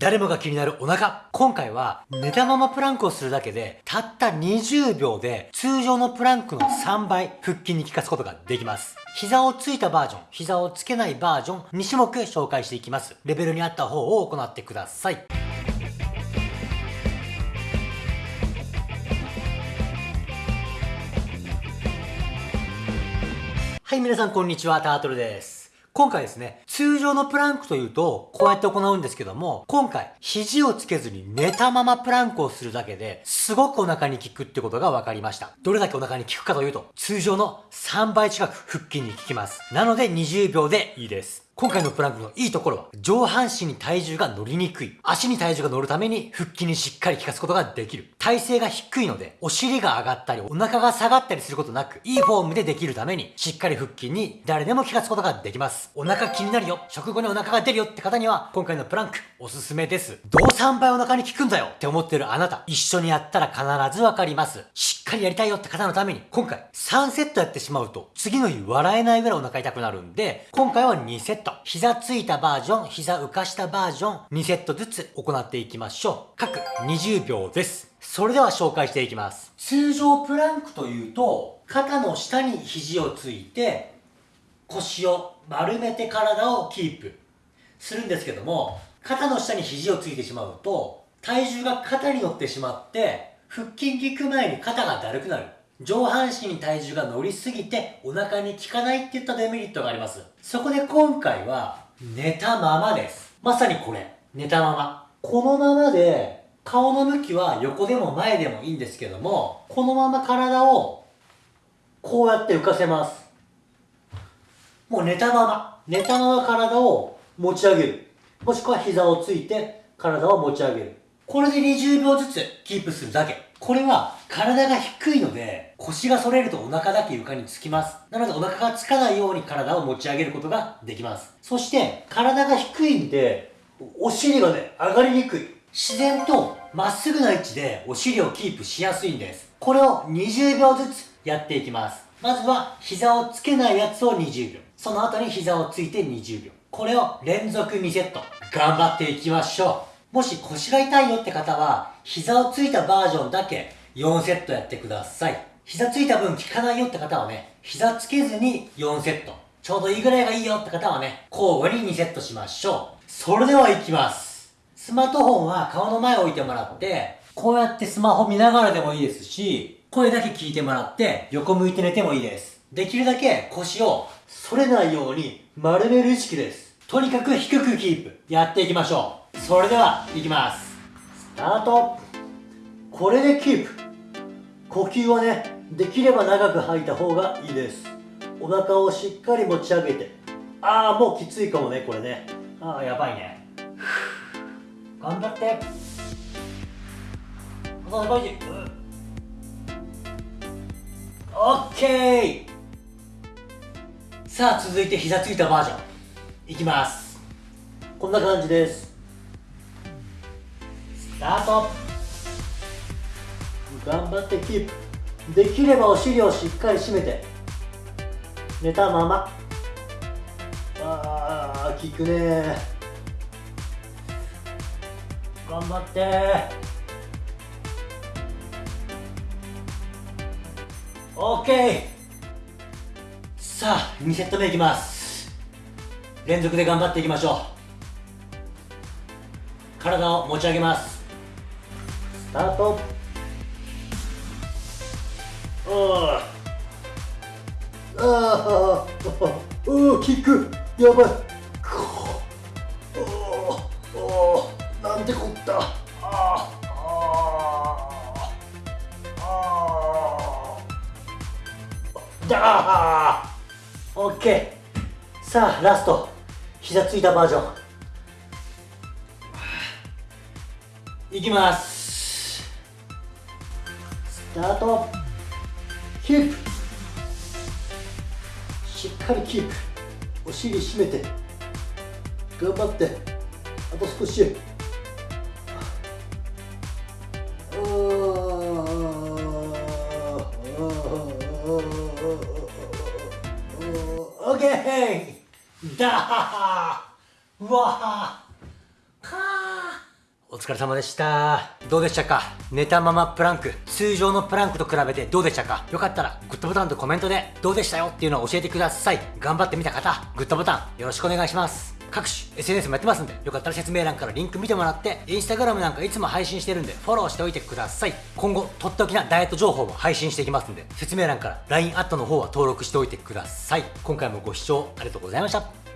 誰もが気になるお腹。今回は寝たままプランクをするだけで、たった20秒で通常のプランクの3倍腹筋に効かすことができます。膝をついたバージョン、膝をつけないバージョン、2種目紹介していきます。レベルに合った方を行ってください。はい、皆さんこんにちは、タートルです。今回ですね、通常のプランクというと、こうやって行うんですけども、今回、肘をつけずに寝たままプランクをするだけで、すごくお腹に効くってことが分かりました。どれだけお腹に効くかというと、通常の3倍近く腹筋に効きます。なので20秒でいいです。今回のプランクのいいところは、上半身に体重が乗りにくい。足に体重が乗るために腹筋にしっかり効かすことができる。体勢が低いので、お尻が上がったり、お腹が下がったりすることなく、いいフォームでできるために、しっかり腹筋に誰でも効かすことができます。お腹気になるよ、食後にお腹が出るよって方には、今回のプランク、おすすめです。どう3倍お腹に効くんだよって思ってるあなた、一緒にやったら必ずわかります。しっかりやりたいよって方のために、今回、3セットやってしまうと、次の日笑えないぐらいお腹痛くなるんで、今回は2セット。膝ついたバージョン、膝浮かしたバージョン、2セットずつ行っていきましょう。各20秒です。それでは紹介していきます。通常プランクというと、肩の下に肘をついて、腰を丸めて体をキープするんですけども、肩の下に肘をついてしまうと、体重が肩に乗ってしまって、腹筋効く前に肩がだるくなる。上半身に体重が乗りすぎてお腹に効かないっていったデメリットがあります。そこで今回は寝たままです。まさにこれ。寝たまま。このままで、顔の向きは横でも前でもいいんですけども、このまま体を、こうやって浮かせます。もう寝たまま。寝たまま体を持ち上げる。もしくは膝をついて体を持ち上げる。これで20秒ずつキープするだけ。これは体が低いので腰が反れるとお腹だけ床につきます。なのでお腹がつかないように体を持ち上げることができます。そして体が低いんでお尻がね、上がりにくい。自然とまっすぐな位置でお尻をキープしやすいんです。これを20秒ずつやっていきます。まずは膝をつけないやつを20秒。その後に膝をついて20秒。これを連続2セット。頑張っていきましょう。もし腰が痛いよって方は、膝をついたバージョンだけ4セットやってください。膝ついた分効かないよって方はね、膝つけずに4セット。ちょうどいいぐらいがいいよって方はね、交互に2セットしましょう。それでは行きます。スマートフォンは顔の前置いてもらって、こうやってスマホ見ながらでもいいですし、声だけ聞いてもらって横向いて寝てもいいです。できるだけ腰を反れないように丸める意識です。とにかく低くキープ。やっていきましょう。それでは、行きます。スタート。これでキープ。呼吸はね、できれば長く吐いた方がいいですお腹をしっかり持ち上げてああもうきついかもねこれねああやばいね頑張ってあ大事オッケー。さあ続いて膝ついたバージョン。いきます。こんな感じです。スタート。頑張ってキープ。できればお尻をしっかり締めて。寝たまま。あー効くね頑張って。オッケーさあ2セット目いきます。連続で頑張っていきましょう。体を持ち上げます。スタート。ああああうキック。やばい。オッケー。さあラスト。膝ついたバージョン。いきます。スタート。キープ。しっかりキープ。お尻締めて。頑張って。あと少し。オッケー。わー。かー。お疲れ様でした。どうでしたか？寝たままプランク。通常のプランクと比べてどうでしたか？よかったらグッドボタンとコメントでどうでしたよっていうのを教えてください。頑張ってみた方グッドボタンよろしくお願いします。各種 SNS もやってますんでよかったら説明欄からリンク見てもらってインスタグラムなんかいつも配信してるんでフォローしておいてください。今後とっておきなダイエット情報も配信していきますんで説明欄から LINE アットの方は登録しておいてください。今回もご視聴ありがとうございました。